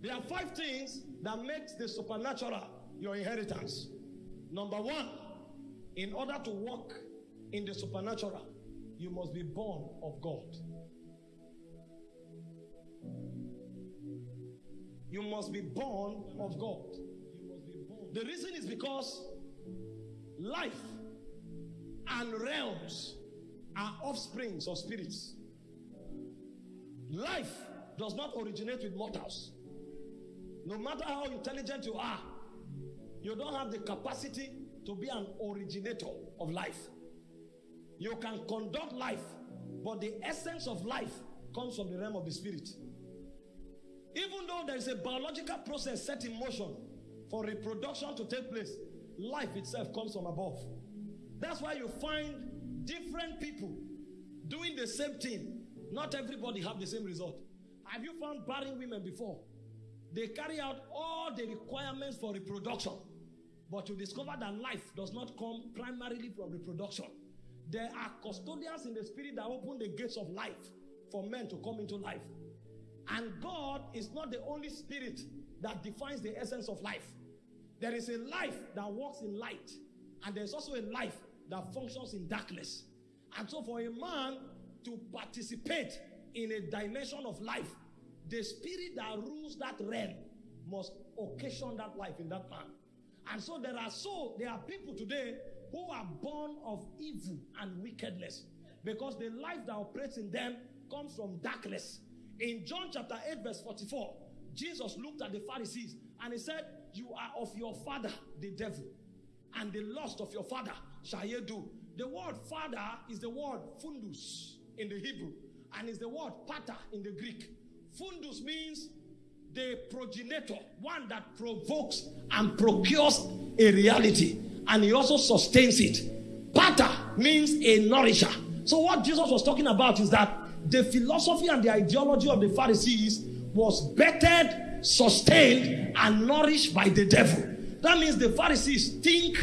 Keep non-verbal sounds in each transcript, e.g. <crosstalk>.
There are five things that makes the supernatural your inheritance. Number one, in order to walk in the supernatural, you must be born of God. You must be born of God. The reason is because life and realms are offsprings of spirits. Life does not originate with mortals. No matter how intelligent you are, you don't have the capacity to be an originator of life. You can conduct life, but the essence of life comes from the realm of the spirit. Even though there is a biological process set in motion for reproduction to take place, life itself comes from above. That's why you find different people doing the same thing. Not everybody have the same result. Have you found barren women before? They carry out all the requirements for reproduction. But you discover that life does not come primarily from reproduction. There are custodians in the spirit that open the gates of life for men to come into life. And God is not the only spirit that defines the essence of life. There is a life that walks in light, and there's also a life that functions in darkness. And so, for a man to participate in a dimension of life, the spirit that rules that realm must occasion that life in that man. And so there are so there are people today who are born of evil and wickedness because the life that operates in them comes from darkness. In John chapter 8 verse 44, Jesus looked at the Pharisees and he said, "You are of your father the devil, and the lust of your father shall ye do." The word father is the word fundus in the Hebrew and is the word pater in the Greek. Fundus means the progenitor, one that provokes and procures a reality, and he also sustains it. Pater means a nourisher. So, what Jesus was talking about is that the philosophy and the ideology of the Pharisees was bettered, sustained, and nourished by the devil. That means the Pharisees think,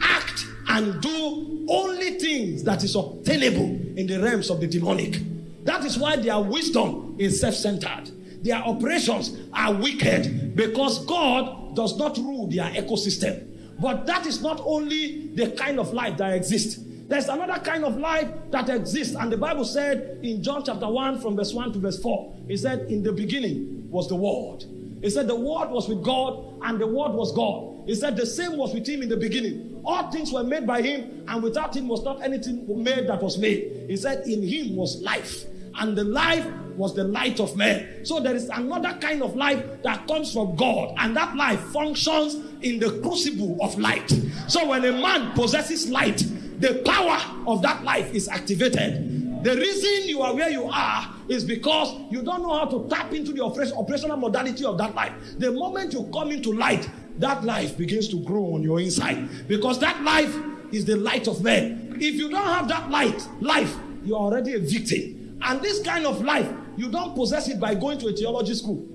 act, and do only things that is obtainable in the realms of the demonic. That is why their wisdom is self centered. Their operations are wicked because God does not rule their ecosystem. But that is not only the kind of life that exists. There's another kind of life that exists. And the Bible said in John chapter 1, from verse 1 to verse 4, it said, In the beginning was the Word. It said, The Word was with God, and the Word was God. It said, The same was with Him in the beginning. All things were made by Him, and without Him was not anything made that was made. He said, In Him was life, and the life was the light of man. So there is another kind of life that comes from God, and that life functions in the crucible of light. So when a man possesses light, the power of that life is activated. The reason you are where you are is because you don't know how to tap into the operational modality of that life. The moment you come into light, that life begins to grow on your inside because that life is the light of man. If you don't have that light, life, you are already a victim. And this kind of life, you don't possess it by going to a theology school.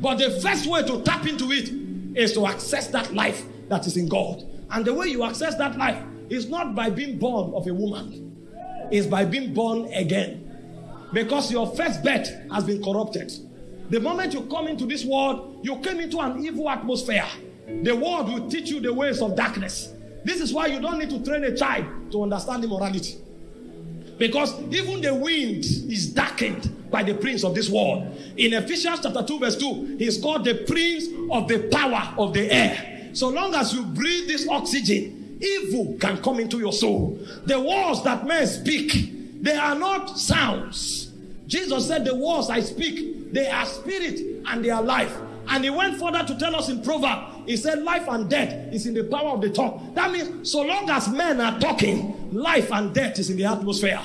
But the first way to tap into it is to access that life that is in God. And the way you access that life is not by being born of a woman, it's by being born again. Because your first birth has been corrupted. The moment you come into this world, you came into an evil atmosphere. The world will teach you the ways of darkness. This is why you don't need to train a child to understand immorality. Because even the wind is darkened by the prince of this world. In Ephesians chapter 2, verse 2, he's called the prince of the power of the air. So long as you breathe this oxygen, evil can come into your soul. The words that men speak, they are not sounds. Jesus said, The words I speak, they are spirit and they are life. And he went further to tell us in Proverbs, he said, Life and death is in the power of the tongue. That means, so long as men are talking, life and death is in the atmosphere.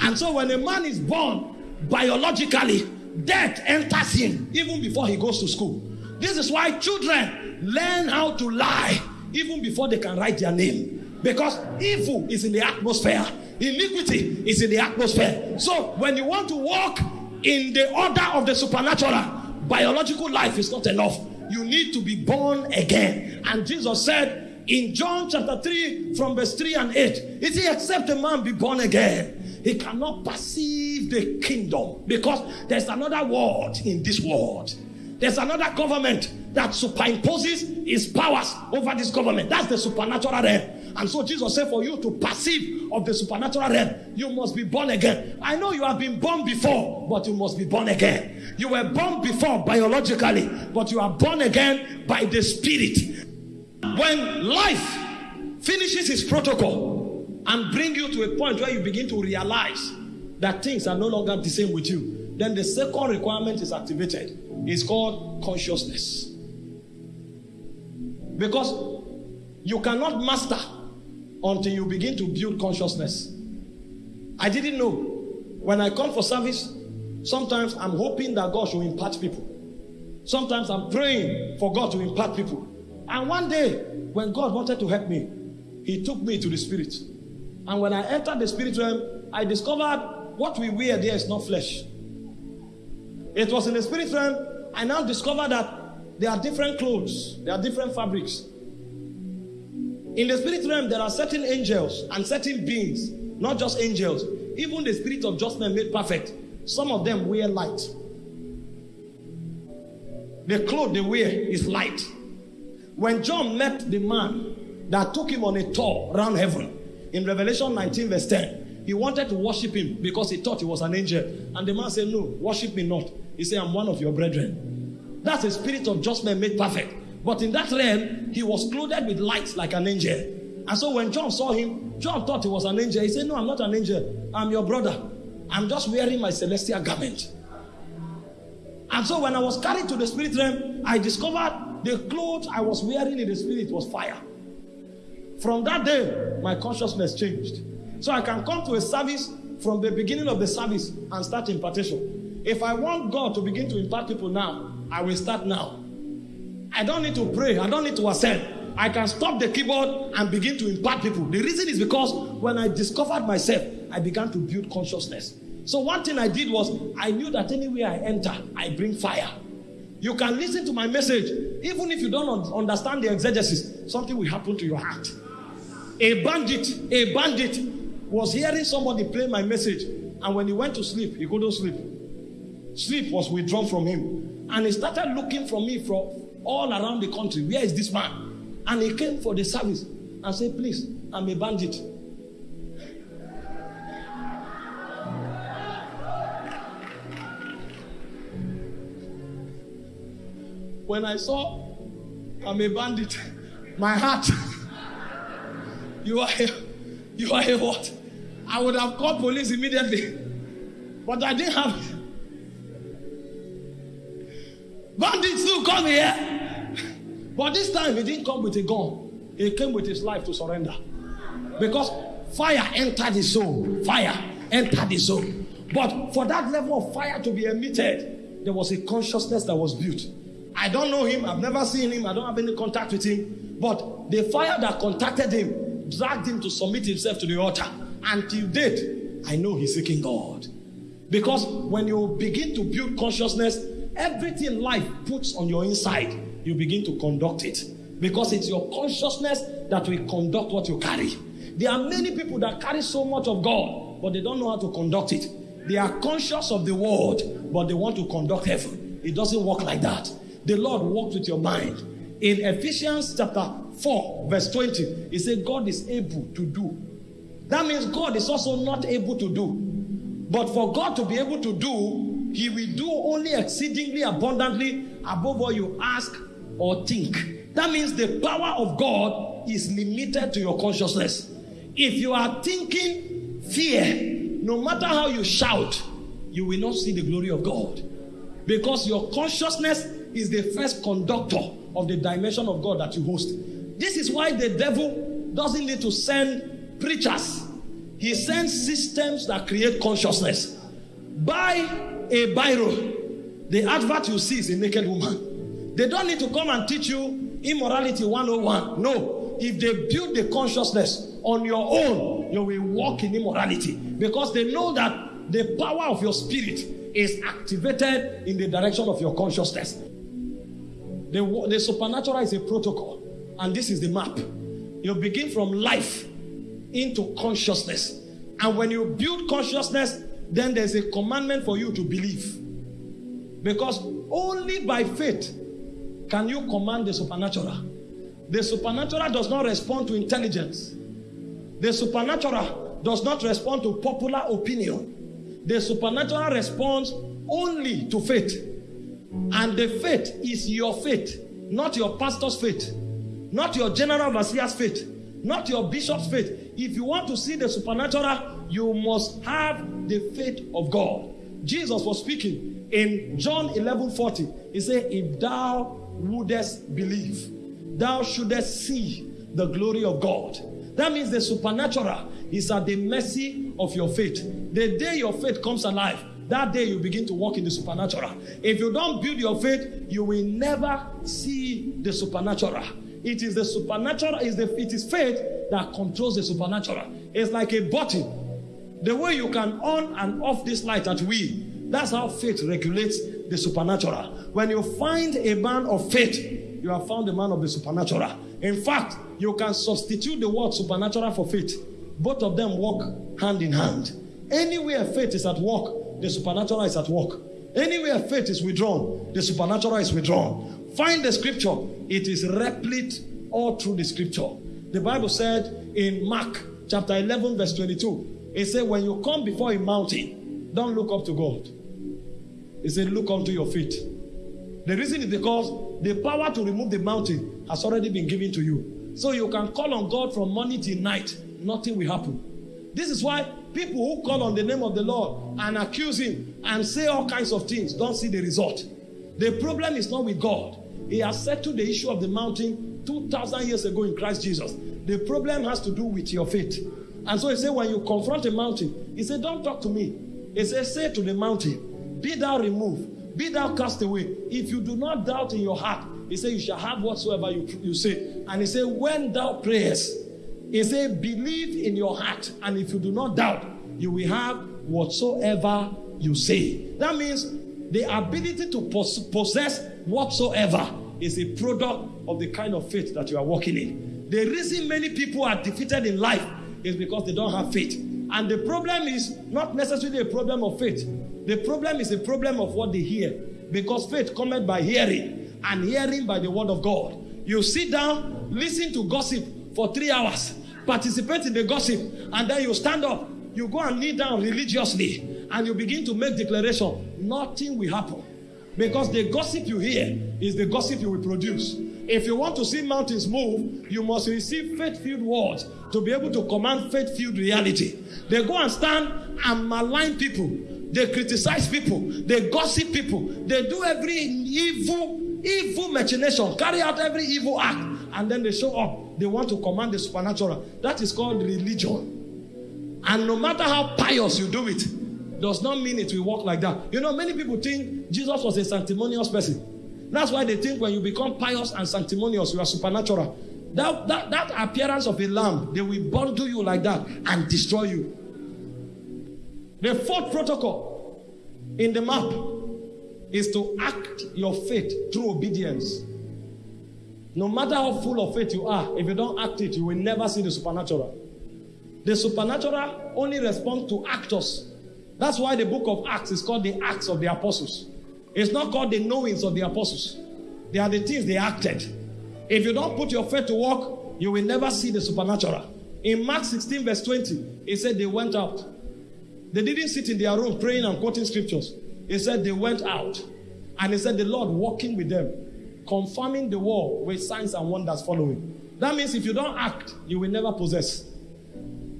And so, when a man is born biologically, death enters him even before he goes to school. This is why children learn how to lie even before they can write their name. Because evil is in the atmosphere, iniquity is in the atmosphere. So, when you want to walk in the order of the supernatural, biological life is not enough. You need to be born again. And Jesus said in John chapter 3, from verse 3 and 8, is he except a man be born again? He cannot perceive the kingdom because there's another world in this world. There's another government that superimposes his powers over this government. That's the supernatural realm. And so Jesus said, for you to perceive of the supernatural realm, you must be born again. I know you have been born before, but you must be born again. You were born before biologically, but you are born again by the Spirit. When life finishes its protocol and bring you to a point where you begin to realize that things are no longer the same with you, then the second requirement is activated. It's called consciousness. Because you cannot master until you begin to build consciousness. I didn't know. When I come for service, sometimes I'm hoping that God should impart people. Sometimes I'm praying for God to impart people. And one day, when God wanted to help me, He took me to the Spirit. And when I entered the Spirit realm, I discovered what we wear there is not flesh. It was in the Spirit realm, I now discovered that there are different clothes, there are different fabrics. In the spirit realm, there are certain angels and certain beings, not just angels, even the spirit of just men made perfect. Some of them wear light. The cloth they wear is light. When John met the man that took him on a tour around heaven in Revelation 19, verse 10, he wanted to worship him because he thought he was an angel. And the man said, No, worship me not. He said, I'm one of your brethren. That's a spirit of judgment made perfect. But in that realm, he was clothed with light like an angel. And so when John saw him, John thought he was an angel. He said, No, I'm not an angel. I'm your brother. I'm just wearing my celestial garment. And so when I was carried to the spirit realm, I discovered the clothes I was wearing in the spirit was fire. From that day, my consciousness changed. So I can come to a service from the beginning of the service and start impartation. If I want God to begin to impart people now, I will start now. I don't need to pray. I don't need to ascend. I can stop the keyboard and begin to impart people. The reason is because when I discovered myself, I began to build consciousness. So one thing I did was I knew that anywhere I enter, I bring fire. You can listen to my message, even if you don't understand the exegesis, something will happen to your heart. A bandit, a bandit was hearing somebody play my message, and when he went to sleep, he couldn't sleep. Sleep was withdrawn from him, and he started looking for me from all around the country. Where is this man? And he came for the service and said, Please, I'm a bandit. When I saw I'm a bandit, my heart, <laughs> you are a, you are a what? I would have called police immediately. But I didn't have Bandits do come here. But this time he didn't come with a gun. He came with his life to surrender. Because fire entered his soul. Fire entered his soul. But for that level of fire to be emitted, there was a consciousness that was built. I don't know him. I've never seen him. I don't have any contact with him. But the fire that contacted him dragged him to submit himself to the altar. Until date, I know he's seeking God. Because when you begin to build consciousness, everything life puts on your inside, you begin to conduct it. Because it's your consciousness that will conduct what you carry. There are many people that carry so much of God, but they don't know how to conduct it. They are conscious of the world, but they want to conduct heaven. It doesn't work like that. The Lord works with your mind. In Ephesians chapter 4, verse 20, he said, God is able to do. That means God is also not able to do. But for God to be able to do, he will do only exceedingly abundantly above what you ask or think. That means the power of God is limited to your consciousness. If you are thinking fear, no matter how you shout, you will not see the glory of God. Because your consciousness is the first conductor of the dimension of God that you host. This is why the devil doesn't need to send preachers, he sends systems that create consciousness. Buy a biro. The advert you see is a naked woman. They don't need to come and teach you immorality 101. No. If they build the consciousness on your own, you will walk in immorality because they know that the power of your spirit is activated in the direction of your consciousness. The, the supernatural is a protocol, and this is the map. You begin from life into consciousness. And when you build consciousness, then there's a commandment for you to believe. Because only by faith can you command the supernatural. The supernatural does not respond to intelligence. The supernatural does not respond to popular opinion. The supernatural responds only to faith. And the faith is your faith, not your pastor's faith, not your general overseer's faith, not your bishop's faith. If you want to see the supernatural, you must have the faith of God. Jesus was speaking in John 11 40. He said, If thou wouldest believe, thou shouldest see the glory of God. That means the supernatural is at the mercy of your faith. The day your faith comes alive, that day you begin to walk in the supernatural. If you don't build your faith, you will never see the supernatural. It is the supernatural, is the it is faith that controls the supernatural. It's like a button. The way you can on and off this light at will, that's how faith regulates the supernatural. When you find a man of faith, you have found a man of the supernatural. In fact, you can substitute the word supernatural for faith. Both of them walk hand in hand. Anywhere faith is at work, the supernatural is at work. Anywhere faith is withdrawn, the supernatural is withdrawn. Find the scripture, it is replete all through the scripture. The Bible said in Mark chapter 11, verse 22, it said, When you come before a mountain, don't look up to God. It said, Look unto your feet. The reason is because the power to remove the mountain has already been given to you. So you can call on God from morning till night, nothing will happen. This is why people who call on the name of the Lord and accuse Him and say all kinds of things don't see the result. The problem is not with God. He has settled the issue of the mountain 2,000 years ago in Christ Jesus. The problem has to do with your faith. And so he said, when you confront a mountain, he said, don't talk to me. He said, say to the mountain, be thou removed, be thou cast away. If you do not doubt in your heart, he said, you shall have whatsoever you, you say. And he said, when thou prayest, he said, believe in your heart, and if you do not doubt, you will have whatsoever you say. That means the ability to possess whatsoever is a product of the kind of faith that you are walking in. The reason many people are defeated in life is because they don't have faith. And the problem is not necessarily a problem of faith. The problem is a problem of what they hear. Because faith cometh by hearing, and hearing by the word of God. You sit down, listen to gossip for three hours, participate in the gossip, and then you stand up, you go and kneel down religiously, and you begin to make declaration. Nothing will happen. Because the gossip you hear is the gossip you will produce. If you want to see mountains move, you must receive faith filled words to be able to command faith filled reality. They go and stand and malign people. They criticize people. They gossip people. They do every evil, evil machination, carry out every evil act, and then they show up. They want to command the supernatural. That is called religion. And no matter how pious you do it, does not mean it will work like that. You know, many people think Jesus was a sanctimonious person. That's why they think when you become pious and sanctimonious, you are supernatural. That, that, that appearance of a lamb, they will bundle you like that and destroy you. The fourth protocol in the map is to act your faith through obedience. No matter how full of faith you are, if you don't act it, you will never see the supernatural. The supernatural only responds to actors. That's why the book of Acts is called the Acts of the Apostles. It's not called the knowings of the apostles. They are the things they acted. If you don't put your faith to work, you will never see the supernatural. In Mark 16, verse 20, it said they went out. They didn't sit in their room praying and quoting scriptures. He said they went out. And he said the Lord walking with them, confirming the word with signs and wonders following. That means if you don't act, you will never possess.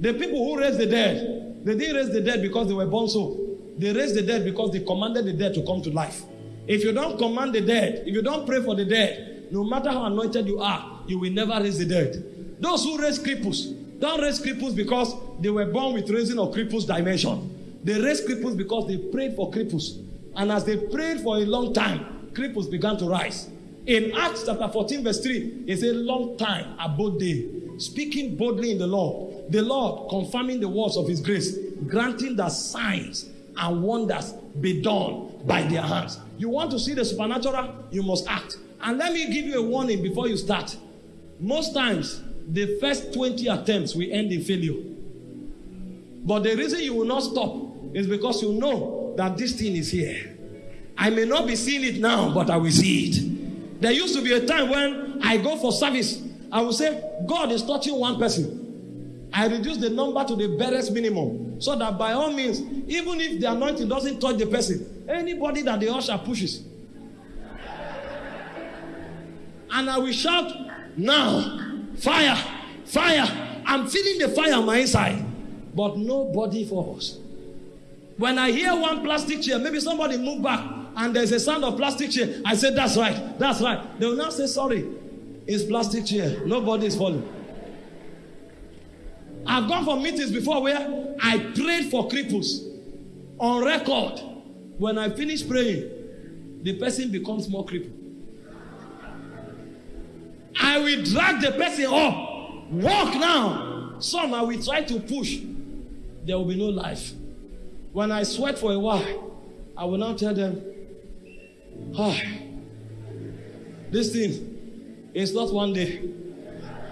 The people who raised the dead, they didn't raise the dead because they were born so. They raised the dead because they commanded the dead to come to life. If you don't command the dead, if you don't pray for the dead, no matter how anointed you are, you will never raise the dead. Those who raise cripples, don't raise cripples because they were born with raising of cripples dimension. They raised cripples because they prayed for cripples. And as they prayed for a long time, cripples began to rise. In Acts chapter 14, verse 3, it's a long time abode they, speaking boldly in the Lord the Lord confirming the words of his grace, granting that signs and wonders be done by their hands. You want to see the supernatural? You must act. And let me give you a warning before you start. Most times, the first 20 attempts will end in failure. But the reason you will not stop is because you know that this thing is here. I may not be seeing it now, but I will see it. There used to be a time when I go for service, I will say, God is touching one person. I reduce the number to the barest minimum so that by all means, even if the anointing doesn't touch the person, anybody that the usher pushes. And I will shout, Now, fire, fire. I'm feeling the fire on my inside, but nobody falls. When I hear one plastic chair, maybe somebody move back and there's a sound of plastic chair. I said, That's right, that's right. They will now say, Sorry, it's plastic chair. Nobody is falling. I've gone for meetings before where I prayed for cripples on record. When I finish praying, the person becomes more crippled. I will drag the person up. Walk now. Some I will try to push. There will be no life. When I sweat for a while, I will now tell them, ah, this thing is not one day.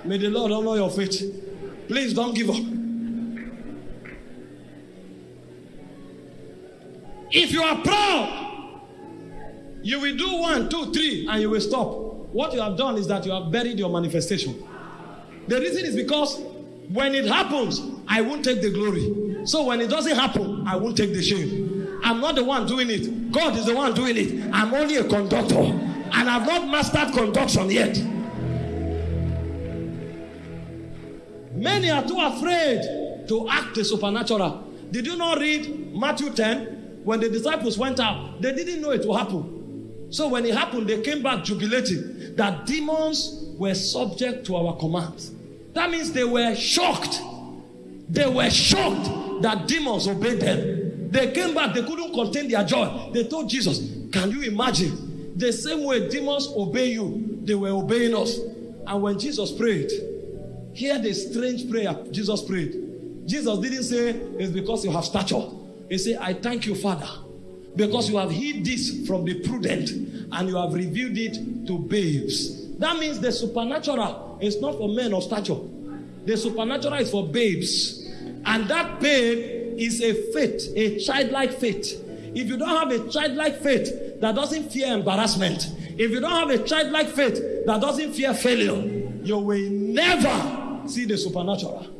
May the Lord honor your faith. Please don't give up. If you are proud, you will do one, two, three, and you will stop. What you have done is that you have buried your manifestation. The reason is because when it happens, I won't take the glory. So when it doesn't happen, I won't take the shame. I'm not the one doing it. God is the one doing it. I'm only a conductor. And I've not mastered conduction yet. Many are too afraid to act the supernatural. Did you not read Matthew 10? When the disciples went out, they didn't know it would happen. So when it happened, they came back jubilating that demons were subject to our commands. That means they were shocked. They were shocked that demons obeyed them. They came back, they couldn't contain their joy. They told Jesus, Can you imagine? The same way demons obey you, they were obeying us. And when Jesus prayed, hear the strange prayer Jesus prayed. Jesus didn't say, It's because you have stature. He said, I thank you, Father, because you have hid this from the prudent and you have revealed it to babes. That means the supernatural is not for men of stature, the supernatural is for babes. And that babe is a faith, a childlike faith. If you don't have a childlike faith that doesn't fear embarrassment, if you don't have a childlike faith that doesn't fear failure, you will never see the supernatural.